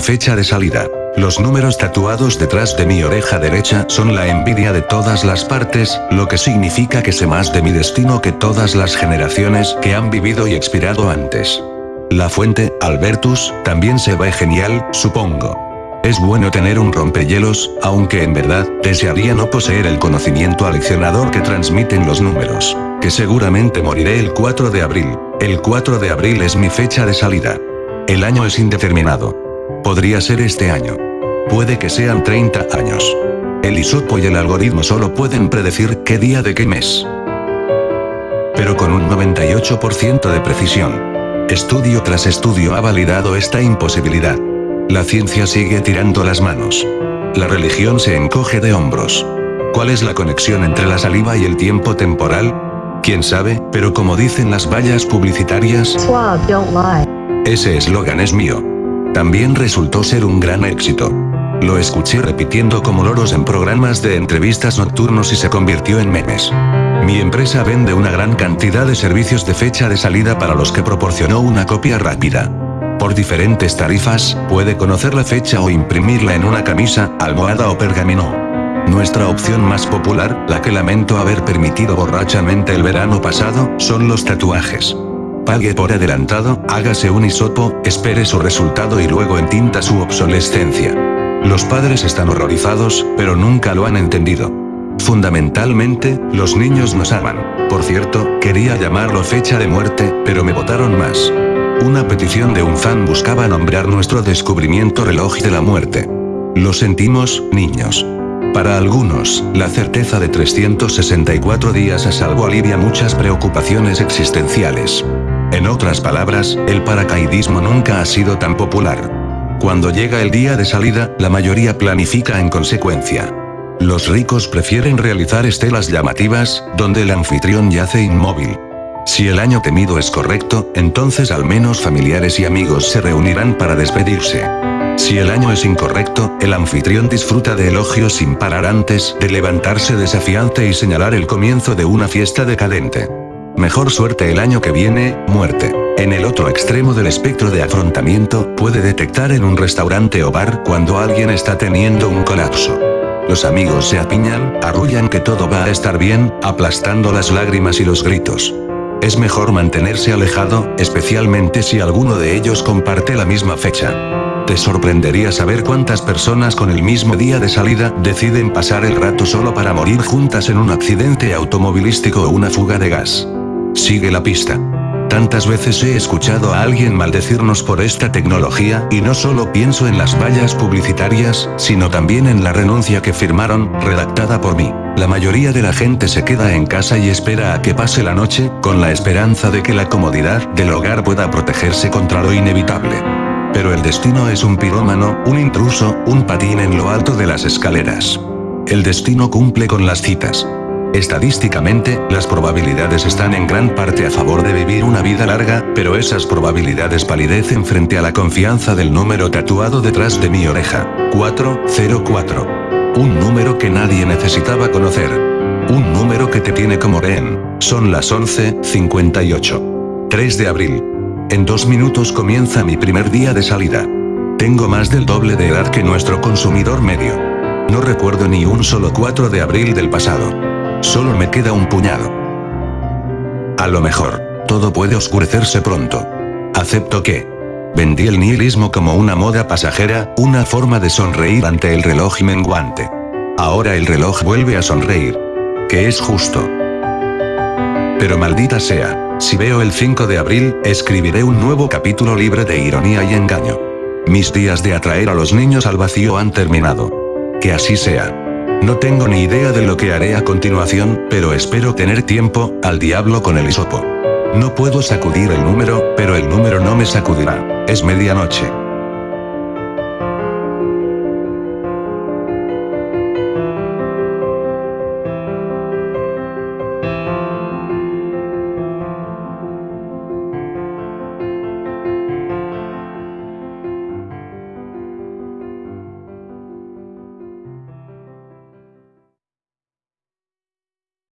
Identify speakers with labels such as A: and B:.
A: Fecha de salida. Los números tatuados detrás de mi oreja derecha son la envidia de todas las partes, lo que significa que sé más de mi destino que todas las generaciones que han vivido y expirado antes. La fuente, Albertus, también se ve genial, supongo. Es bueno tener un rompehielos, aunque en verdad, desearía no poseer el conocimiento aleccionador que transmiten los números. Que seguramente moriré el 4 de abril. El 4 de abril es mi fecha de salida. El año es indeterminado. Podría ser este año. Puede que sean 30 años. El isopo y el algoritmo solo pueden predecir qué día de qué mes. Pero con un 98% de precisión. Estudio tras estudio ha validado esta imposibilidad. La ciencia sigue tirando las manos. La religión se encoge de hombros. ¿Cuál es la conexión entre la saliva y el tiempo temporal? ¿Quién sabe? Pero como dicen las vallas publicitarias, ese eslogan es mío. También resultó ser un gran éxito. Lo escuché repitiendo como loros en programas de entrevistas nocturnos y se convirtió en memes. Mi empresa vende una gran cantidad de servicios de fecha de salida para los que proporcionó una copia rápida. Por diferentes tarifas, puede conocer la fecha o imprimirla en una camisa, almohada o pergamino. Nuestra opción más popular, la que lamento haber permitido borrachamente el verano pasado, son los tatuajes. Pague por adelantado, hágase un hisopo, espere su resultado y luego entinta su obsolescencia. Los padres están horrorizados, pero nunca lo han entendido. Fundamentalmente, los niños nos aman. Por cierto, quería llamarlo fecha de muerte, pero me votaron más. Una petición de un fan buscaba nombrar nuestro descubrimiento reloj de la muerte. Lo sentimos, niños. Para algunos, la certeza de 364 días a salvo alivia muchas preocupaciones existenciales. En otras palabras, el paracaidismo nunca ha sido tan popular. Cuando llega el día de salida, la mayoría planifica en consecuencia. Los ricos prefieren realizar estelas llamativas, donde el anfitrión yace inmóvil. Si el año temido es correcto, entonces al menos familiares y amigos se reunirán para despedirse. Si el año es incorrecto, el anfitrión disfruta de elogios sin parar antes de levantarse desafiante y señalar el comienzo de una fiesta decadente. Mejor suerte el año que viene, muerte. En el otro extremo del espectro de afrontamiento, puede detectar en un restaurante o bar cuando alguien está teniendo un colapso. Los amigos se apiñan, arrullan que todo va a estar bien, aplastando las lágrimas y los gritos. Es mejor mantenerse alejado, especialmente si alguno de ellos comparte la misma fecha. Te sorprendería saber cuántas personas con el mismo día de salida deciden pasar el rato solo para morir juntas en un accidente automovilístico o una fuga de gas. Sigue la pista. Tantas veces he escuchado a alguien maldecirnos por esta tecnología, y no solo pienso en las vallas publicitarias, sino también en la renuncia que firmaron, redactada por mí. La mayoría de la gente se queda en casa y espera a que pase la noche, con la esperanza de que la comodidad del hogar pueda protegerse contra lo inevitable. Pero el destino es un pirómano, un intruso, un patín en lo alto de las escaleras. El destino cumple con las citas. Estadísticamente, las probabilidades están en gran parte a favor de vivir una vida larga, pero esas probabilidades palidecen frente a la confianza del número tatuado detrás de mi oreja. 404. Un número que nadie necesitaba conocer. Un número que te tiene como rehén. Son las 11.58. 3 de abril. En dos minutos comienza mi primer día de salida. Tengo más del doble de edad que nuestro consumidor medio. No recuerdo ni un solo 4 de abril del pasado. Solo me queda un puñado. A lo mejor, todo puede oscurecerse pronto. Acepto que. Vendí el nihilismo como una moda pasajera, una forma de sonreír ante el reloj menguante. Ahora el reloj vuelve a sonreír. Que es justo. Pero maldita sea, si veo el 5 de abril, escribiré un nuevo capítulo libre de ironía y engaño. Mis días de atraer a los niños al vacío han terminado. Que así sea. No tengo ni idea de lo que haré a continuación, pero espero tener tiempo, al diablo con el hisopo. No puedo sacudir el número, pero el número no me sacudirá. Es medianoche.